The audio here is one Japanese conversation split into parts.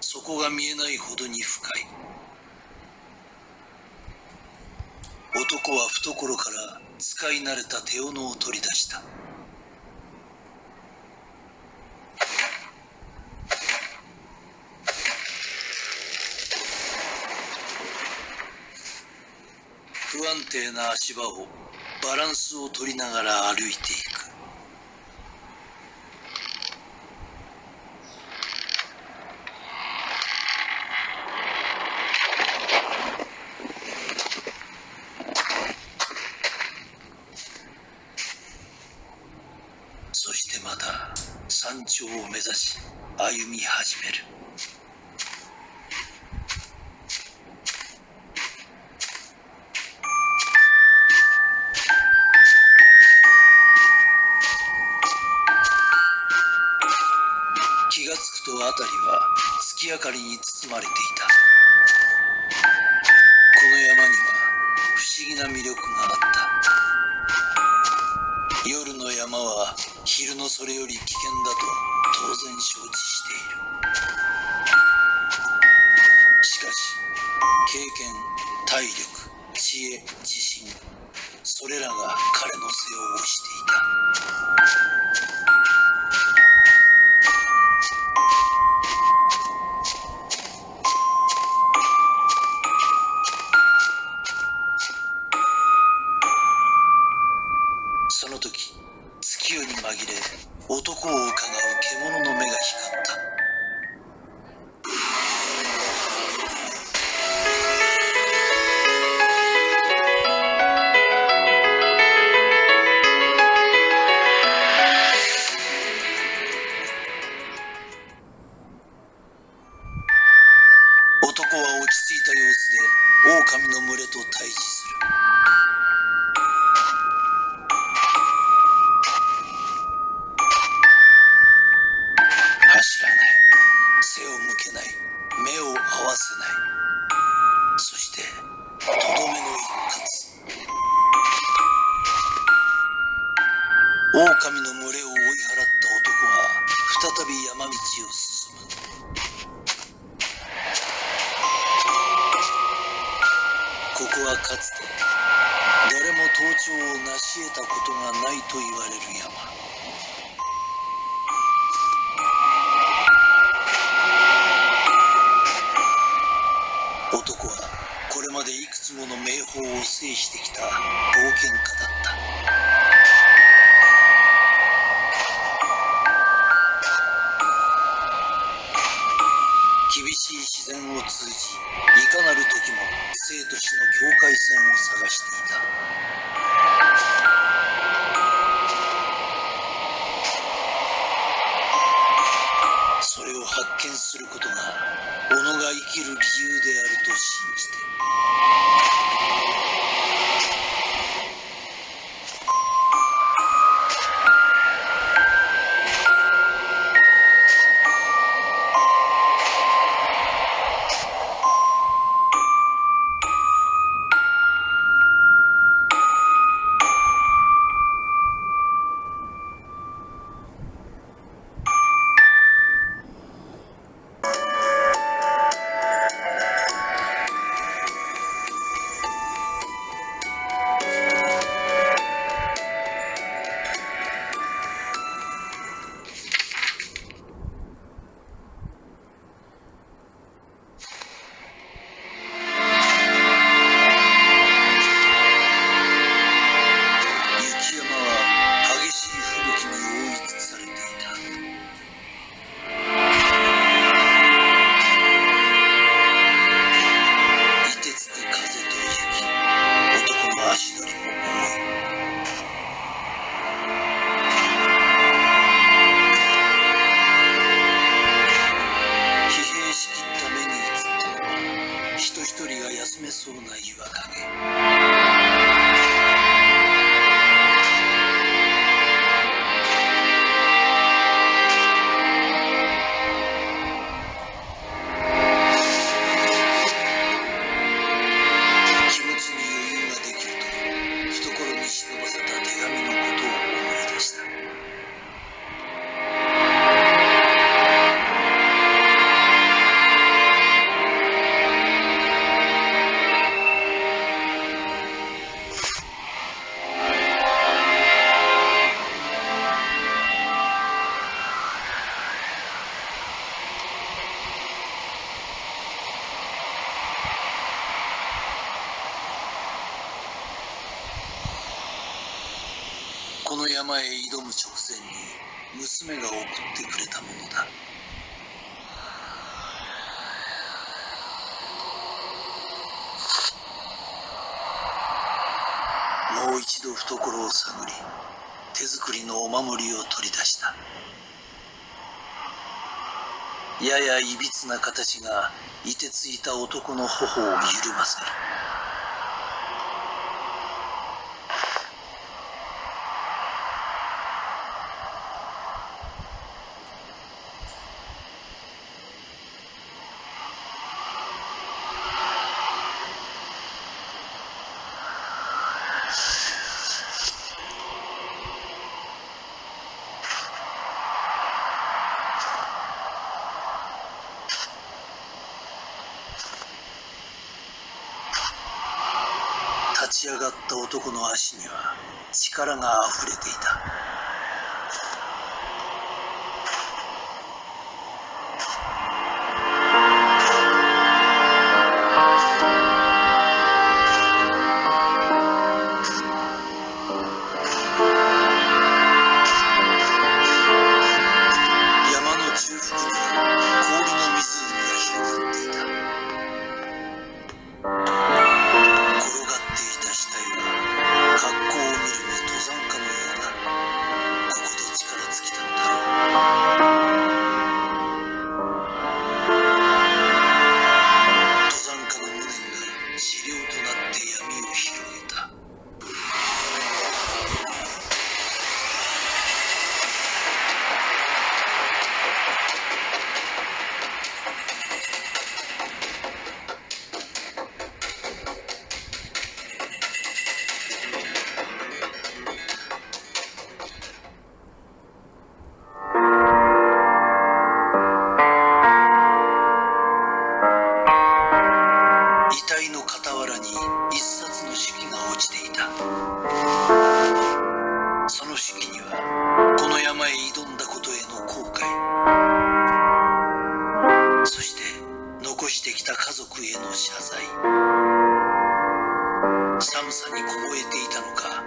そこが見えないほどに深い。男は懐から使い慣れた手斧を取り出した。不安定な足場をバランスを取りながら歩いている山頂を目指し歩み始める。気がつくと辺りは月明かりに包まれている。山は昼のそれより危険だと当然承知している。しかし経験体力知恵自信それらが彼の背を押していた。狼の群れを追い払った男は再び山道を進む。ここはかつて誰も盗聴を成し得たことがないと言われる山。男はこれまでいくつもの名峰を制してきた冒険家だった。通じいかなる時も生と死の境界線を探していた。それを発見することが己が生きる理由山へ挑む直前に娘が送ってくれたものだ。もう一度懐を探り手作りのお守りを取り出した。ややいびつな形が凍てついた男の頬を緩ませる。ち上がった男の足には力があふれていた。傍らに一冊の手記が落ちていた。その手記にはこの山へ挑んだことへの後悔。そして残してきた家族への謝罪。寒さに凍えていたのか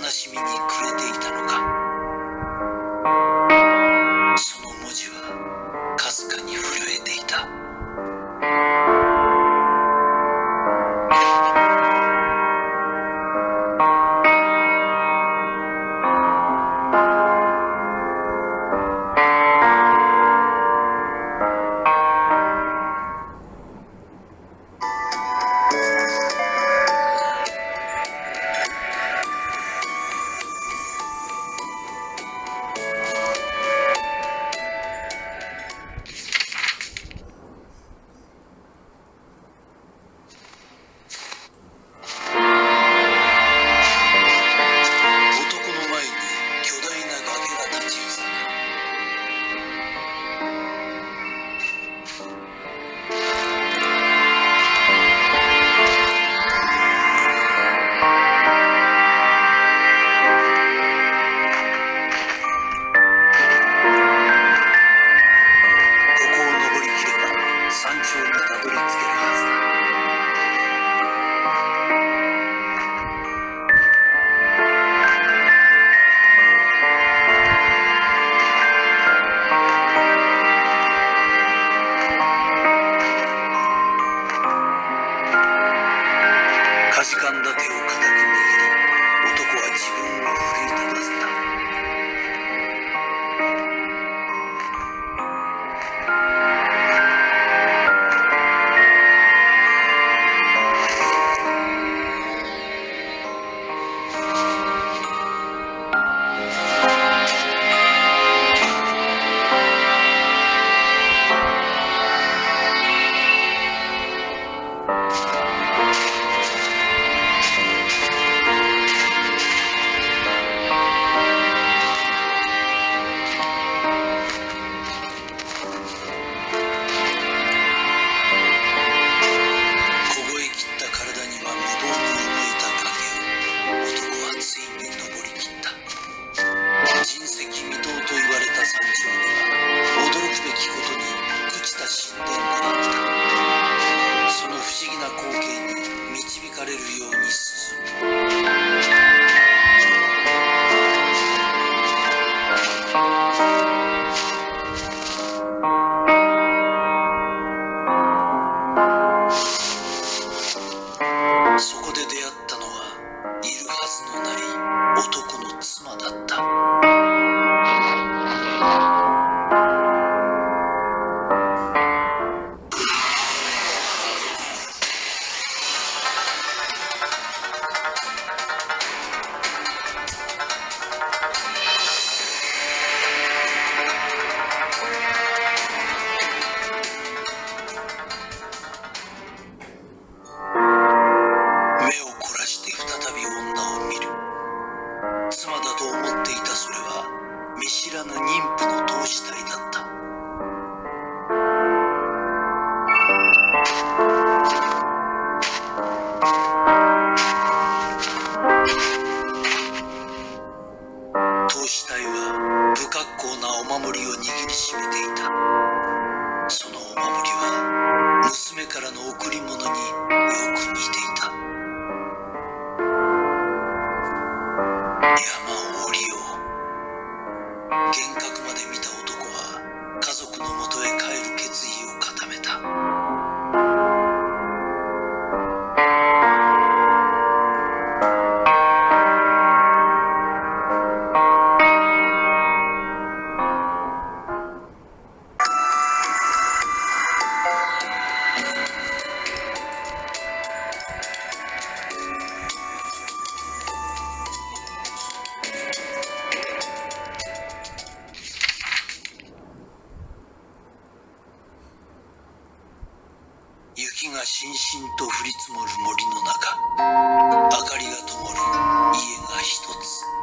悲しみに暮れていたのか。山を降がしんしんと降り積もる森の中明かりが灯る家が一つ。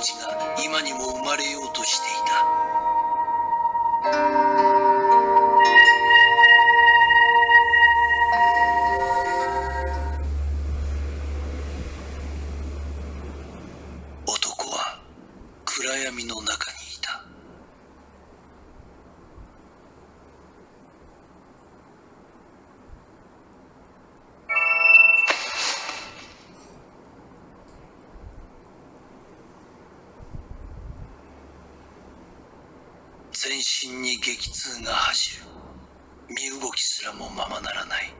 命が今にも生まれようとしていた。全身に激痛が走る。身動きすらもままならない。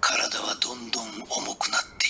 体はどんどん重くなって